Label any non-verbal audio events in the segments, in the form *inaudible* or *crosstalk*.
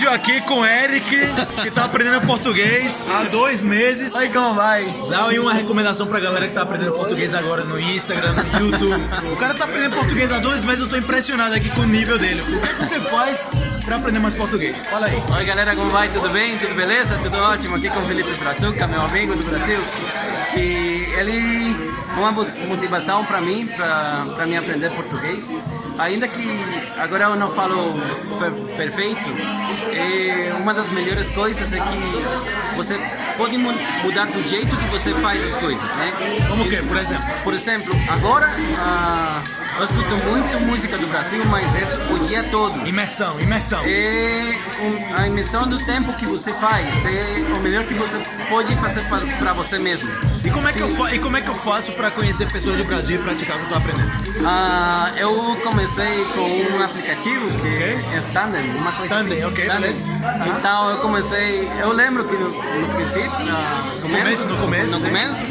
vídeo aqui com o Eric, que tá aprendendo português há dois meses. Aí como vai? Dá uma recomendação pra galera que tá aprendendo português agora no Instagram, no YouTube. O cara tá aprendendo português há dois meses, eu tô impressionado aqui com o nível dele. O que você faz pra aprender mais português? Fala aí. Oi galera, como vai? Tudo bem? Tudo beleza? Tudo ótimo? Aqui com o Felipe Brazuca, meu amigo do Brasil. E ele é uma motivação para mim, para me aprender português. Ainda que agora eu não falo perfeito, é uma das melhores coisas é que você pode mudar do jeito que você faz as coisas, né? Como que, por exemplo? Por exemplo, agora ah, eu escuto muito música do Brasil, mas é o dia todo. Imersão, imersão. É a imersão do tempo que você faz, é o melhor que você pode fazer para você mesmo. E como é que, eu, e como é que eu faço para conhecer pessoas do Brasil e praticar o que eu estou aprendendo? Ah, eu comecei com um aplicativo que okay. é Standard, uma coisa Standard, assim. ok, Standard. Então eu comecei, eu lembro que no, no princípio, no começo, no começo, no começo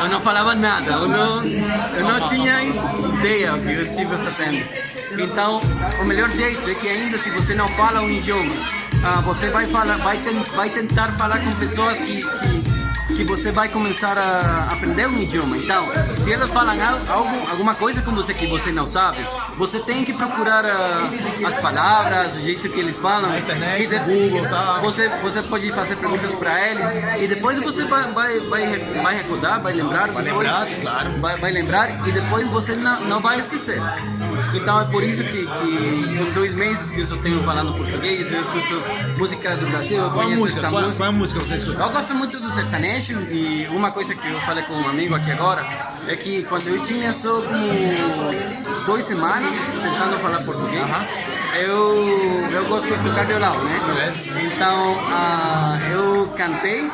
eu não falava nada, eu não, eu não tinha ideia do que eu estive fazendo. Então, o melhor jeito é que ainda se você não fala um idioma, ah, você vai, falar, vai, vai tentar falar com pessoas que, que que você vai começar a aprender um idioma. Então, se elas falam algo, alguma coisa com você que você não sabe, você tem que procurar uh, as palavras, o jeito que eles falam. Na internet, e de, Google, tá? Você, você pode fazer perguntas para eles e depois você vai, vai, vai, vai recordar, vai lembrar. Vai depois, lembrar, claro. Vai, vai lembrar e depois você não, não vai esquecer. Então é por isso que, que em dois meses que eu só tenho falando português, eu escuto música do Brasil, eu conheço música? essa qual, música. Qual é música você escuta? Eu gosto muito do sertanejo e uma coisa que eu falei com um amigo aqui agora é que quando eu tinha só como duas semanas tentando falar português, uh -huh. Eu, eu gosto de violão, né? Então uh, eu cantei, uh,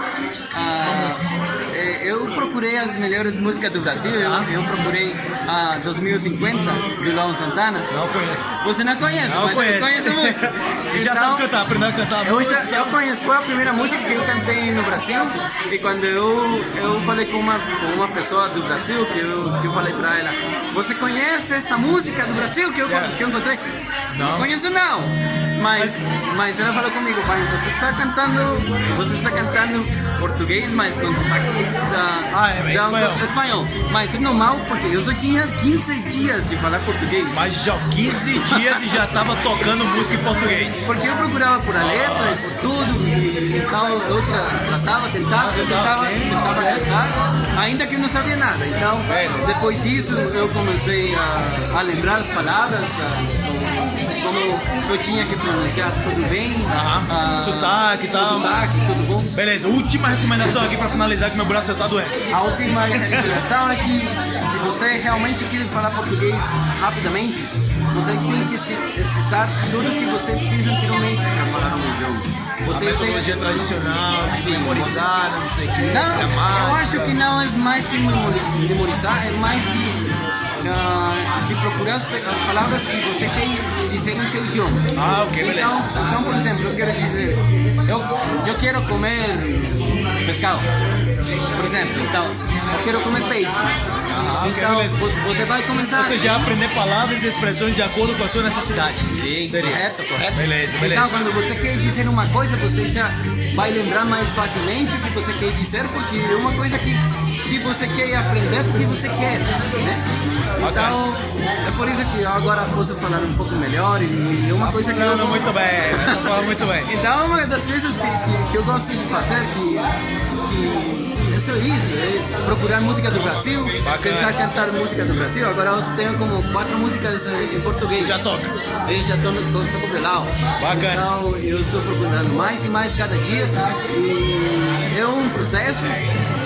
eu procurei as melhores músicas do Brasil, eu, eu procurei a 2050 de Luan Santana. Não conheço. Você não conhece, não mas conheço. eu conheço muito. *laughs* e já então, sabe cantar, aprendeu a cantar. Eu, já, eu conheço, foi a primeira música que eu cantei no Brasil e quando eu, eu falei com uma, com uma pessoa do Brasil, que eu, que eu falei pra ela, você conhece essa música do Brasil que eu, que eu encontrei? Não. Não conheço não. Mas, mas ela falou comigo, pai, você está cantando, você está cantando português, mas com sotaque da, ah, é, da, espanhol. da, espanhol. Mas é normal, porque eu só tinha 15 dias de falar português. Mas já 15 dias e já estava tocando música em português. Porque eu procurava por a letra, por tudo, e então eu tratava, tentava, eu tentava, tentava rezar, ainda que eu não sabia nada. Então, depois disso, eu comecei a, a lembrar as palavras, a, como eu tinha que pronunciar tudo bem, a, sotaque e tal. Sotaque, tudo bom. Beleza, última recomendação aqui para finalizar que meu braço está doendo. A última recomendação é que se você realmente quer falar português rapidamente, você tem que esquecer tudo que você fez anteriormente para falar um idioma. Você a metodologia tem... tradicional, de memorizar, não sei o que, não, eu acho que não é mais que memorizar, é mais uh, de procurar as, as, palavras que você quer dizer em seu idioma. Ah, ok, beleza. Então, então por exemplo, eu quero dizer, eu, eu quero comer pescado, por exemplo, então, eu quero comer peixe. Ah, então, okay, você, você vai começar... Ou seja, aprender palavras e expressões de acordo com a sua necessidade. Sim, Seria. correto, correto. Beleza, beleza. Então, quando você quer dizer uma coisa, você já vai lembrar mais facilmente o que você quer dizer, porque é uma coisa que, que você quer aprender porque você quer, né? Então, é por isso que eu agora posso falar um pouco melhor e uma coisa que falando eu... muito bem, falando muito bem. Então, uma das coisas que, que, que eu gosto de fazer, que, que é isso, é procurar música do Brasil, Bacana. tentar cantar música do Brasil. Agora eu tenho como quatro músicas em português. Já toca? Eu já estou com violão. Bacana. Então eu estou procurando mais e mais cada dia. E é um processo,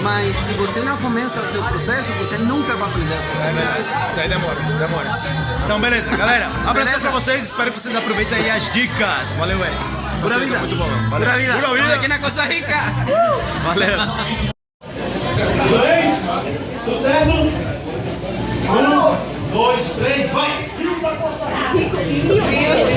mas se você não começa o seu processo, você nunca vai aprender. É. Isso aí demora, demora. Então, beleza, galera. Abraço pra vocês. Espero que vocês aproveitem aí as dicas. Valeu, Eric. Pura vida. Muito bom. Valeu. Pura vida. Pura vida. Aqui na Costa Rica. Valeu. Tudo bem? Tudo certo? Um, dois, três, vai! Meu Deus!